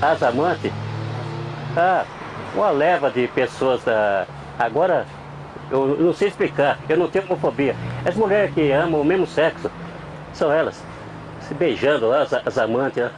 as amantes, ah, uma leva de pessoas, ah, agora, eu não sei explicar, eu não tenho homofobia. As mulheres que amam o mesmo sexo, são elas, se beijando lá, as, as amantes, né?